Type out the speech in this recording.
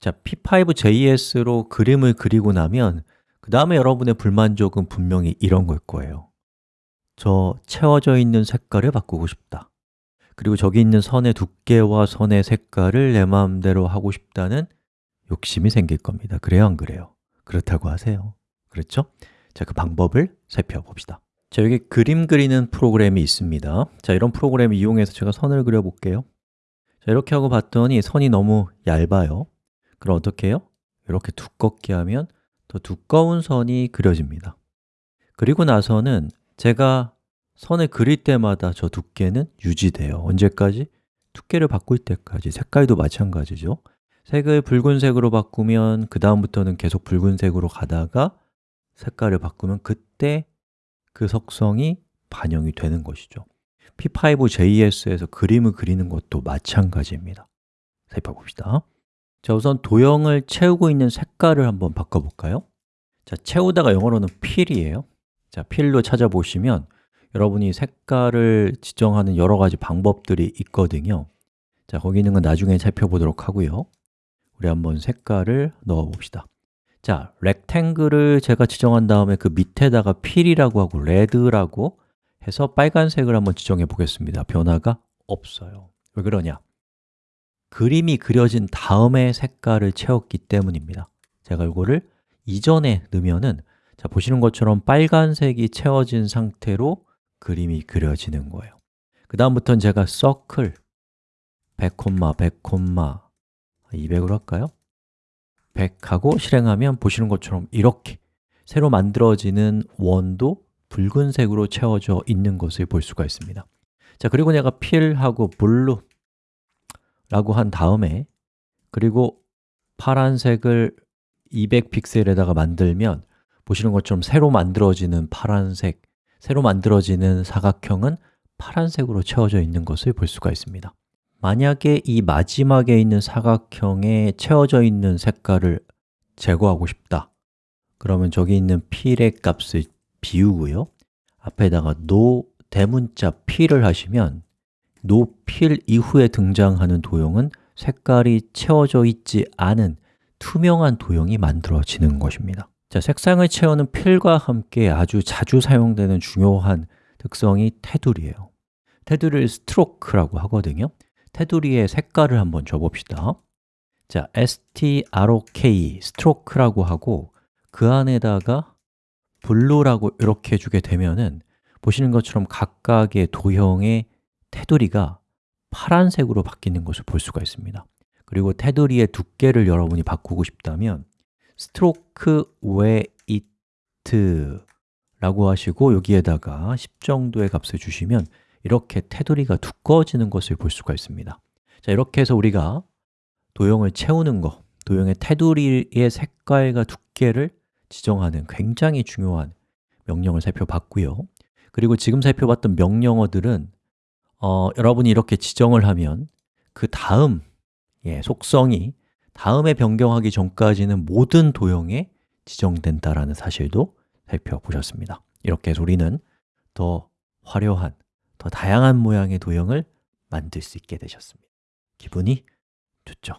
자, p5.js로 그림을 그리고 나면 그 다음에 여러분의 불만족은 분명히 이런 걸 거예요. 저 채워져 있는 색깔을 바꾸고 싶다. 그리고 저기 있는 선의 두께와 선의 색깔을 내 마음대로 하고 싶다는 욕심이 생길 겁니다. 그래요, 안 그래요? 그렇다고 하세요. 그렇죠? 자, 그 방법을 살펴봅시다. 자, 여기 그림 그리는 프로그램이 있습니다. 자, 이런 프로그램을 이용해서 제가 선을 그려볼게요. 자, 이렇게 하고 봤더니 선이 너무 얇아요 그럼 어떻게 해요? 이렇게 두껍게 하면 더 두꺼운 선이 그려집니다. 그리고 나서는 제가 선을 그릴 때마다 저 두께는 유지돼요. 언제까지? 두께를 바꿀 때까지. 색깔도 마찬가지죠. 색을 붉은색으로 바꾸면 그 다음부터는 계속 붉은색으로 가다가 색깔을 바꾸면 그때 그 속성이 반영이 되는 것이죠. P5.js에서 그림을 그리는 것도 마찬가지입니다. 살펴봅시다 자, 우선 도형을 채우고 있는 색깔을 한번 바꿔볼까요? 자, 채우다가 영어로는 fill이에요. 자, fill로 찾아보시면 여러분이 색깔을 지정하는 여러 가지 방법들이 있거든요. 자, 거기 있는 건 나중에 살펴보도록 하고요. 우리 한번 색깔을 넣어 봅시다. 자, 렉탱글을 제가 지정한 다음에 그 밑에다가 fill이라고 하고 red라고 해서 빨간색을 한번 지정해 보겠습니다. 변화가 없어요. 왜 그러냐? 그림이 그려진 다음에 색깔을 채웠기 때문입니다. 제가 이거를 이전에 넣으면은 자 보시는 것처럼 빨간색이 채워진 상태로 그림이 그려지는 거예요. 그 다음부터는 제가 서클 100, 100, 200으로 할까요? 100하고 실행하면 보시는 것처럼 이렇게 새로 만들어지는 원도 붉은색으로 채워져 있는 것을 볼 수가 있습니다. 자 그리고 내가 fill하고 blue 라고 한 다음에 그리고 파란색을 200픽셀에다가 만들면 보시는 것처럼 새로 만들어지는 파란색, 새로 만들어지는 사각형은 파란색으로 채워져 있는 것을 볼 수가 있습니다. 만약에 이 마지막에 있는 사각형에 채워져 있는 색깔을 제거하고 싶다. 그러면 저기 있는 필의 값을 비우고요. 앞에다가 no 대문자 필을 하시면 노필 이후에 등장하는 도형은 색깔이 채워져 있지 않은 투명한 도형이 만들어지는 것입니다. 자, 색상을 채우는 필과 함께 아주 자주 사용되는 중요한 특성이 테두리예요. 테두리를 스트로크라고 하거든요. 테두리의 색깔을 한번 줘봅시다. 자, stroke, stroke라고 하고 그 안에다가 blue라고 이렇게 주게 되면은 보시는 것처럼 각각의 도형의 테두리가 파란색으로 바뀌는 것을 볼 수가 있습니다. 그리고 테두리의 두께를 여러분이 바꾸고 싶다면 stroke weight 라고 하시고 여기에다가 10 정도의 값을 주시면 이렇게 테두리가 두꺼워지는 것을 볼 수가 있습니다. 자, 이렇게 해서 우리가 도형을 채우는 것, 도형의 테두리의 색깔과 두께를 지정하는 굉장히 중요한 명령을 살펴봤고요. 그리고 지금 살펴봤던 명령어들은 어, 여러분이 이렇게 지정을 하면 그 다음 예, 속성이 다음에 변경하기 전까지는 모든 도형에 지정된다라는 사실도 살펴보셨습니다 이렇게 해서 우리는 더 화려한, 더 다양한 모양의 도형을 만들 수 있게 되셨습니다 기분이 좋죠?